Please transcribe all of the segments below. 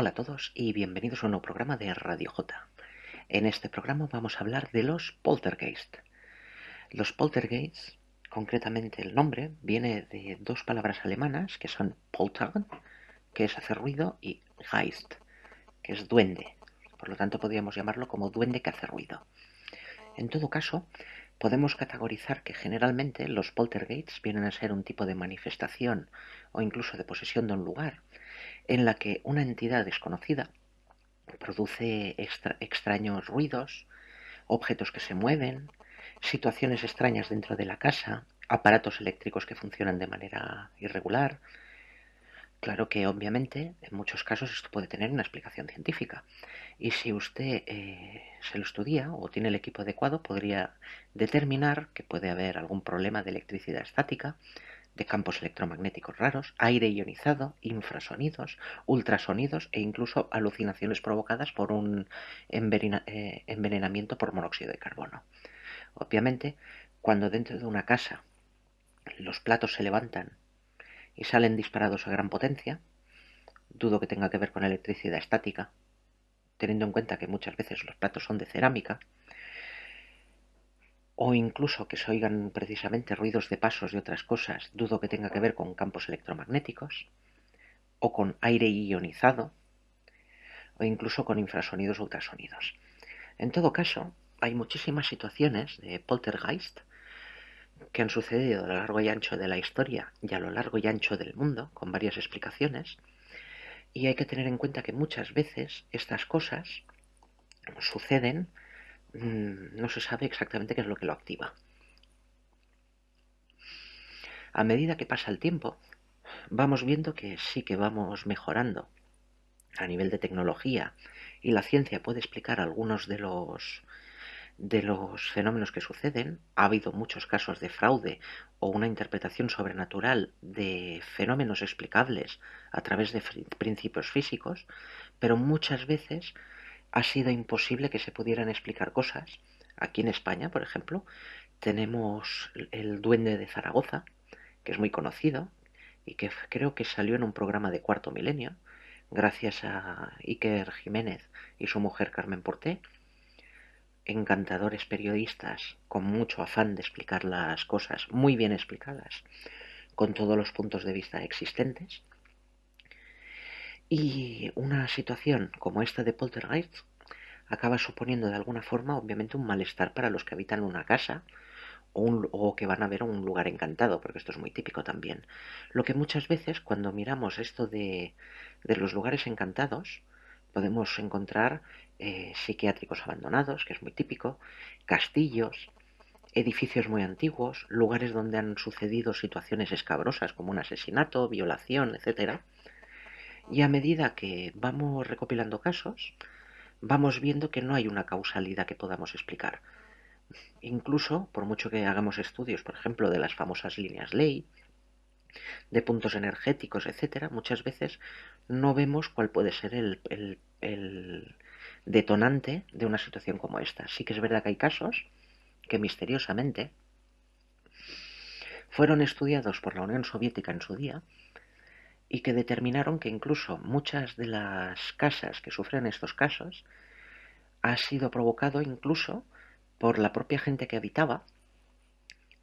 Hola a todos y bienvenidos a un nuevo programa de Radio J. En este programa vamos a hablar de los poltergeist. Los poltergeist, concretamente el nombre, viene de dos palabras alemanas que son polter, que es hacer ruido, y Geist, que es duende. Por lo tanto, podríamos llamarlo como duende que hace ruido. En todo caso, podemos categorizar que generalmente los poltergeists vienen a ser un tipo de manifestación o incluso de posesión de un lugar en la que una entidad desconocida produce extraños ruidos, objetos que se mueven, situaciones extrañas dentro de la casa, aparatos eléctricos que funcionan de manera irregular. Claro que obviamente en muchos casos esto puede tener una explicación científica y si usted eh, se lo estudia o tiene el equipo adecuado podría determinar que puede haber algún problema de electricidad estática, de campos electromagnéticos raros, aire ionizado, infrasonidos, ultrasonidos e incluso alucinaciones provocadas por un eh, envenenamiento por monóxido de carbono. Obviamente, cuando dentro de una casa los platos se levantan y salen disparados a gran potencia, dudo que tenga que ver con electricidad estática, teniendo en cuenta que muchas veces los platos son de cerámica, o incluso que se oigan precisamente ruidos de pasos y otras cosas, dudo que tenga que ver con campos electromagnéticos, o con aire ionizado, o incluso con infrasonidos o ultrasonidos. En todo caso, hay muchísimas situaciones de poltergeist que han sucedido a lo largo y ancho de la historia y a lo largo y ancho del mundo, con varias explicaciones, y hay que tener en cuenta que muchas veces estas cosas suceden no se sabe exactamente qué es lo que lo activa. A medida que pasa el tiempo, vamos viendo que sí que vamos mejorando a nivel de tecnología y la ciencia puede explicar algunos de los de los fenómenos que suceden. Ha habido muchos casos de fraude o una interpretación sobrenatural de fenómenos explicables a través de principios físicos, pero muchas veces ha sido imposible que se pudieran explicar cosas. Aquí en España, por ejemplo, tenemos el duende de Zaragoza, que es muy conocido y que creo que salió en un programa de cuarto milenio, gracias a Iker Jiménez y su mujer Carmen Porté, encantadores periodistas con mucho afán de explicar las cosas muy bien explicadas, con todos los puntos de vista existentes. Y una situación como esta de poltergeist acaba suponiendo de alguna forma, obviamente, un malestar para los que habitan una casa o, que van a ver un lugar encantado, porque esto es muy típico también. Lo que muchas veces, cuando miramos esto de, los lugares encantados, podemos encontrar eh, psiquiátricos abandonados, que es muy típico, castillos, edificios muy antiguos, lugares donde han sucedido situaciones escabrosas como un asesinato, violación, etcétera y a medida que vamos recopilando casos, vamos viendo que no hay una causalidad que podamos explicar. Incluso, por mucho que hagamos estudios, por ejemplo, de las famosas líneas ley, de puntos energéticos, etcétera, muchas veces no vemos cuál puede ser el, el, detonante de una situación como esta. Sí que es verdad que hay casos que misteriosamente fueron estudiados por la Unión Soviética en su día y que determinaron que incluso muchas de las casas que sufren estos casos ha sido provocado incluso por la propia gente que habitaba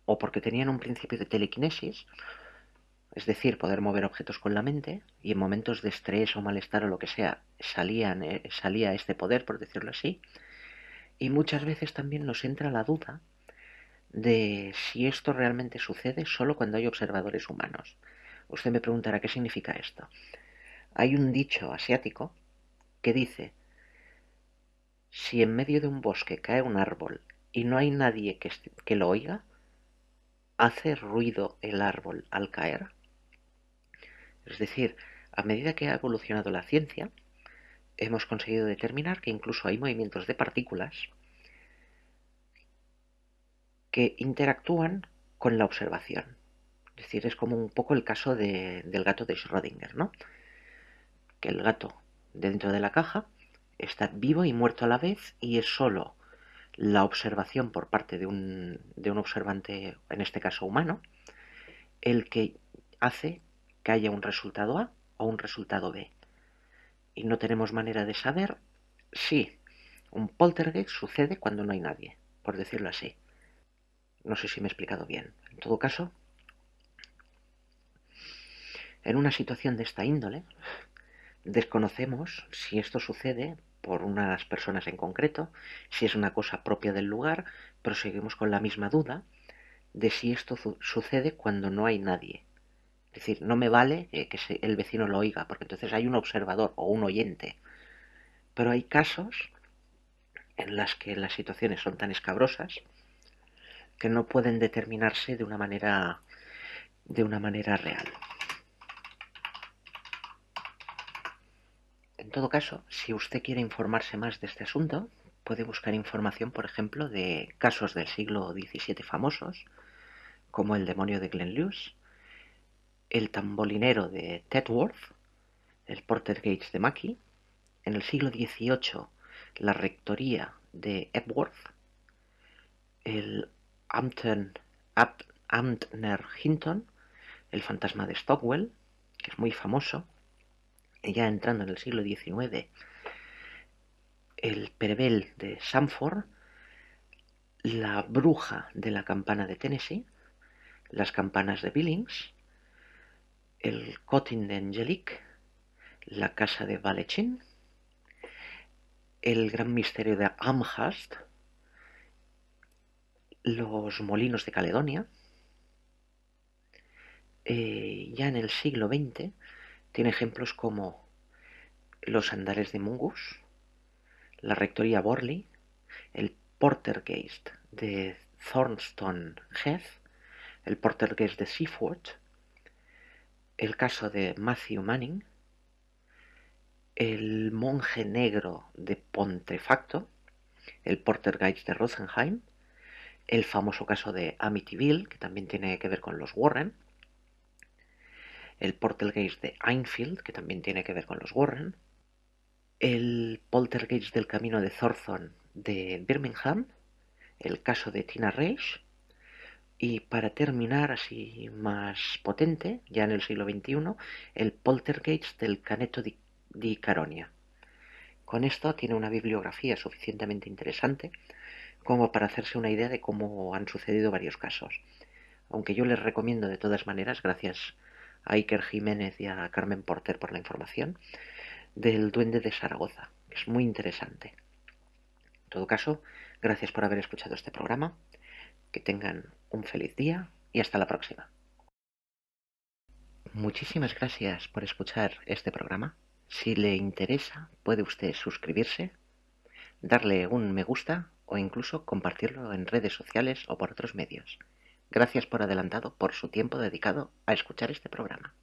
o porque tenían un principio de telequinesis, es decir, poder mover objetos con la mente y en momentos de estrés o malestar o lo que sea salían, eh, salía este poder, por decirlo así, y muchas veces también nos entra la duda de si esto realmente sucede solo cuando hay observadores humanos. Usted me preguntará qué significa esto. Hay un dicho asiático que dice, si en medio de un bosque cae un árbol y no hay nadie que, que lo oiga, ¿hace ruido el árbol al caer? Es decir, a medida que ha evolucionado la ciencia, hemos conseguido determinar que incluso hay movimientos de partículas que interactúan con la observación. Es decir, es como un poco el caso del gato de Schrödinger, ¿no? Que el gato dentro de la caja está vivo y muerto a la vez y es solo la observación por parte de un, de un observante, en este caso humano, el que hace que haya un resultado A o un resultado B. y no tenemos manera de saber si un poltergeist sucede cuando no hay nadie, por decirlo así. No sé si me he explicado bien. En todo caso, en una situación de esta índole, desconocemos si esto sucede por unas personas en concreto, si es una cosa propia del lugar, pero seguimos con la misma duda de si esto sucede cuando no hay nadie. Es decir, no me vale que el vecino lo oiga, porque entonces hay un observador o un oyente. Pero hay casos en las que las situaciones son tan escabrosas que no pueden determinarse de una manera de una manera real. Todo caso, si usted quiere informarse más de este asunto, puede buscar información, por ejemplo, de casos del siglo XVII famosos, como el demonio de Glenluce, el tambolinero de Tedworth, el Porter Gates de Mackey, en el siglo XVIII la rectoría de Epworth, el Amtner Hinton, el fantasma de Stockwell, que es muy famoso, ya entrando en el siglo XIX, el Perebel de Sanford, la bruja de la campana de Tennessee, las campanas de Billings, el Cotting de Angelique, la casa de Valechin, el gran misterio de Amherst, los molinos de Caledonia. Eh, ya en el siglo XX tiene ejemplos como los andares de Mungus, la rectoría Borley, el Portergeist de Thornstone Heath, el Portergeist de Seaford, el caso de Matthew Manning, el monje negro de Pontefacto, el Portergeist de Rosenheim, el famoso caso de Amityville, que también tiene que ver con los Warren, el Poltergeist de Einfield, que también tiene que ver con los Warren, el Poltergeist del Camino de Thornton de Birmingham, el caso de Tina Reich, y para terminar, así más potente, ya en el siglo XXI, el Poltergeist del Caneto di, Caronia. Con esto tiene una bibliografía suficientemente interesante como para hacerse una idea de cómo han sucedido varios casos. Aunque yo les recomiendo de todas maneras, gracias a Iker Jiménez y a Carmen Porter por la información, del Duende de Zaragoza, que es muy interesante. En todo caso, gracias por haber escuchado este programa, que tengan un feliz día y hasta la próxima. Muchísimas gracias por escuchar este programa. Si le interesa, puede usted suscribirse, darle un me gusta o incluso compartirlo en redes sociales o por otros medios. Gracias por adelantado por su tiempo dedicado a escuchar este programa.